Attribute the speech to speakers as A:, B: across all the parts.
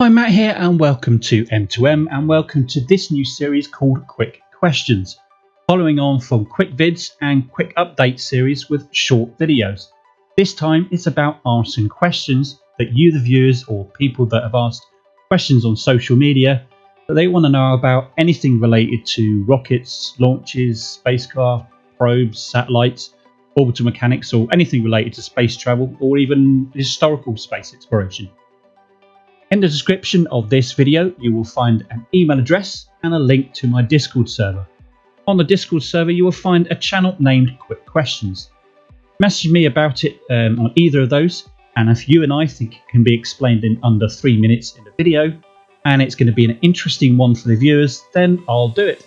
A: Hi Matt here and welcome to M2M and welcome to this new series called Quick Questions, following on from Quick Vids and Quick Update series with short videos. This time it's about answering questions that you the viewers or people that have asked questions on social media that they want to know about anything related to rockets, launches, spacecraft, probes, satellites, orbital mechanics or anything related to space travel or even historical space exploration. In the description of this video, you will find an email address and a link to my Discord server. On the Discord server, you will find a channel named Quick Questions. Message me about it um, on either of those, and if you and I think it can be explained in under three minutes in the video, and it's going to be an interesting one for the viewers, then I'll do it.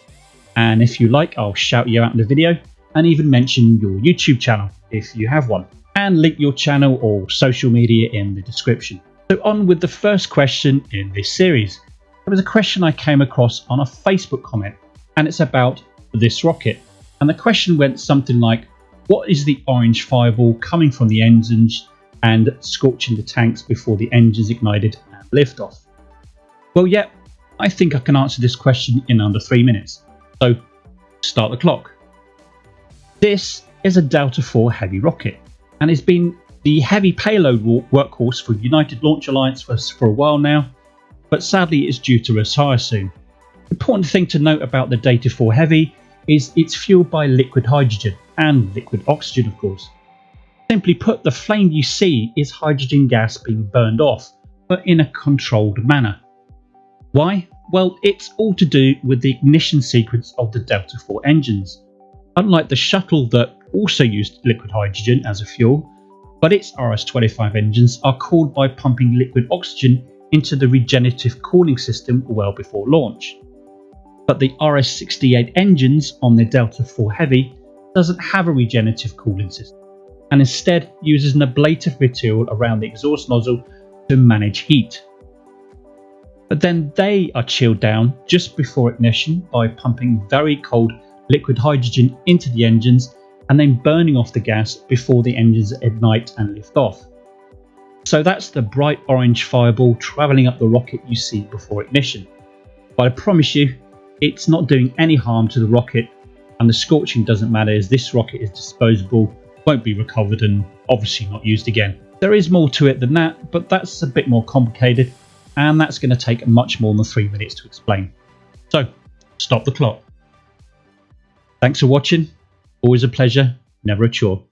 A: And if you like, I'll shout you out in the video and even mention your YouTube channel if you have one, and link your channel or social media in the description. So on with the first question in this series. It was a question I came across on a Facebook comment and it's about this rocket. And the question went something like, what is the orange fireball coming from the engines and scorching the tanks before the engines ignited and liftoff? Well, yeah, I think I can answer this question in under three minutes. So start the clock. This is a Delta IV Heavy rocket and it's been the heavy payload workhorse for United Launch Alliance for, for a while now, but sadly it's due to retire soon. Important thing to note about the Delta IV Heavy is it's fueled by liquid hydrogen and liquid oxygen of course. Simply put, the flame you see is hydrogen gas being burned off, but in a controlled manner. Why? Well, it's all to do with the ignition sequence of the Delta IV engines. Unlike the shuttle that also used liquid hydrogen as a fuel, but its RS-25 engines are cooled by pumping liquid oxygen into the regenerative cooling system well before launch. But the RS-68 engines on the Delta IV Heavy doesn't have a regenerative cooling system and instead uses an ablative material around the exhaust nozzle to manage heat. But then they are chilled down just before ignition by pumping very cold liquid hydrogen into the engines and then burning off the gas before the engines ignite and lift off. So that's the bright orange fireball travelling up the rocket you see before ignition. But I promise you, it's not doing any harm to the rocket and the scorching doesn't matter as this rocket is disposable, won't be recovered and obviously not used again. There is more to it than that, but that's a bit more complicated and that's going to take much more than 3 minutes to explain. So, stop the clock. Thanks for watching Always a pleasure, never a chore.